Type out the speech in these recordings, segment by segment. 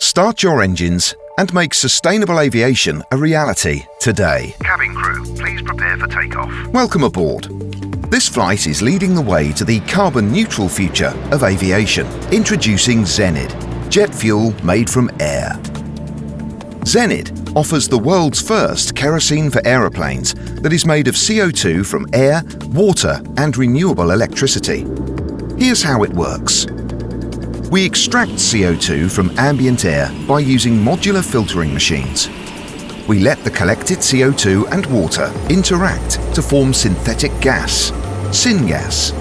Start your engines and make sustainable aviation a reality today. Cabin crew, please prepare for takeoff. Welcome aboard. This flight is leading the way to the carbon neutral future of aviation. Introducing Zenid, jet fuel made from air. Zenid offers the world's first kerosene for aeroplanes that is made of CO2 from air, water and renewable electricity. Here's how it works. We extract CO2 from ambient air by using modular filtering machines. We let the collected CO2 and water interact to form synthetic gas, syngas.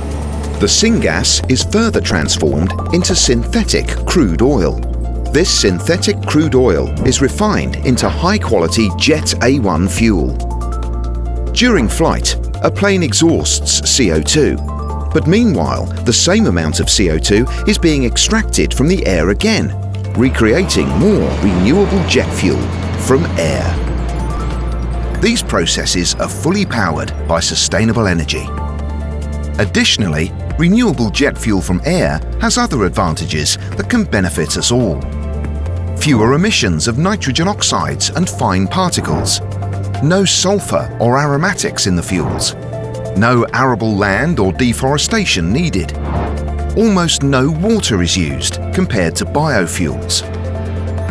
The syngas is further transformed into synthetic crude oil. This synthetic crude oil is refined into high-quality Jet A1 fuel. During flight, a plane exhausts CO2 but meanwhile, the same amount of CO2 is being extracted from the air again, recreating more renewable jet fuel from air. These processes are fully powered by sustainable energy. Additionally, renewable jet fuel from air has other advantages that can benefit us all. Fewer emissions of nitrogen oxides and fine particles. No sulfur or aromatics in the fuels no arable land or deforestation needed. Almost no water is used compared to biofuels.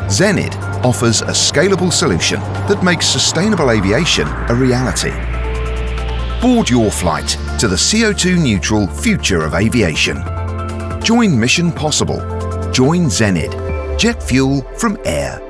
Zenid offers a scalable solution that makes sustainable aviation a reality. Board your flight to the CO2 neutral future of aviation. Join Mission Possible. Join Zenid. Jet fuel from air.